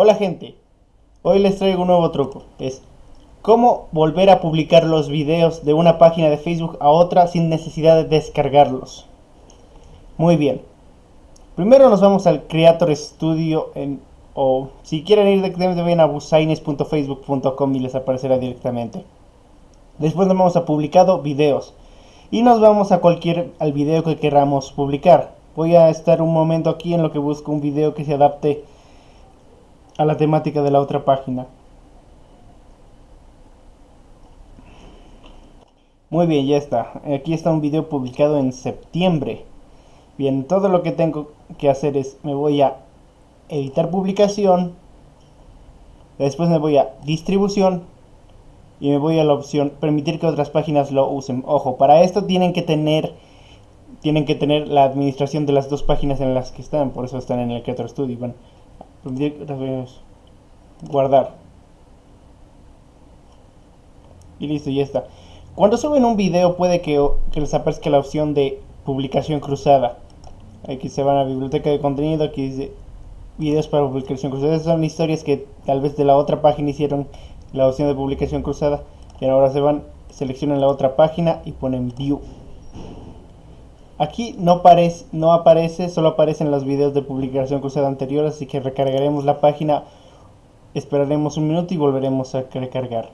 Hola gente, hoy les traigo un nuevo truco, es cómo volver a publicar los videos de una página de Facebook a otra sin necesidad de descargarlos. Muy bien, primero nos vamos al Creator Studio en, o si quieren ir directamente vayan a busaines.facebook.com y les aparecerá directamente. Después nos vamos a publicado videos y nos vamos a cualquier al video que queramos publicar. Voy a estar un momento aquí en lo que busco un video que se adapte a la temática de la otra página. Muy bien, ya está. Aquí está un video publicado en septiembre. Bien, todo lo que tengo que hacer es, me voy a editar publicación, después me voy a distribución y me voy a la opción permitir que otras páginas lo usen. Ojo, para esto tienen que tener tienen que tener la administración de las dos páginas en las que están, por eso están en el Creator Studio. Bueno, guardar. Y listo ya está. Cuando suben un video puede que, les aparezca la opción de publicación cruzada. Aquí se van a biblioteca de contenido aquí dice videos para publicación cruzada. Esas son historias que tal vez de la otra página hicieron la opción de publicación cruzada. Y ahora se van seleccionan la otra página y ponen view Aquí no, aparece, no aparece, solo aparecen los videos de publicación cruzada anterior, así que recargaremos la página, esperaremos un minuto y volveremos a recargar.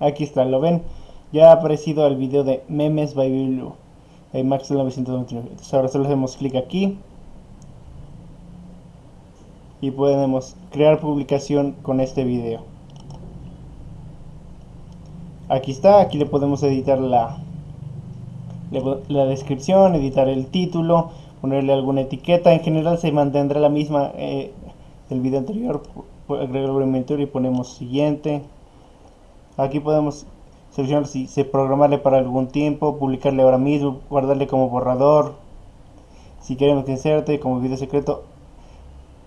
Aquí está, ¿lo ven? Ya ha aparecido el video de Memes by Blue, de Max 929. Entonces ahora solo hacemos clic aquí. Y podemos crear publicación con este video. Aquí está, aquí le podemos editar la, la descripción, editar el título, ponerle alguna etiqueta. En general se mantendrá la misma eh, del video anterior. Agregar el y ponemos siguiente. Aquí podemos seleccionar si se programarle para algún tiempo, publicarle ahora mismo, guardarle como borrador. Si queremos que inserte como video secreto.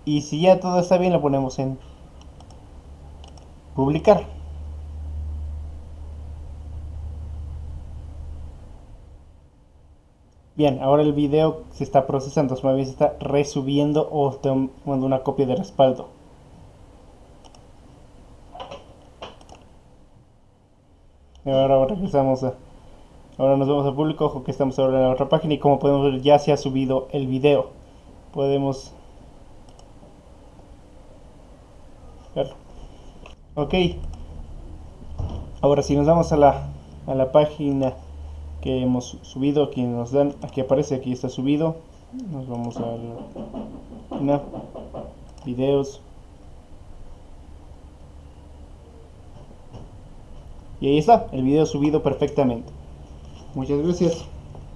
Y si ya todo está bien, lo ponemos en publicar. Bien, ahora el video se está procesando, bien se está resubiendo o tomando una copia de respaldo. Y ahora regresamos a... Ahora nos vamos a público, ojo que estamos ahora en la otra página y como podemos ver ya se ha subido el video. Podemos verlo. Ok. Ahora si nos vamos a la, a la página que hemos subido aquí nos dan aquí aparece aquí está subido. Nos vamos a la videos. Y ahí está el video subido perfectamente. Muchas gracias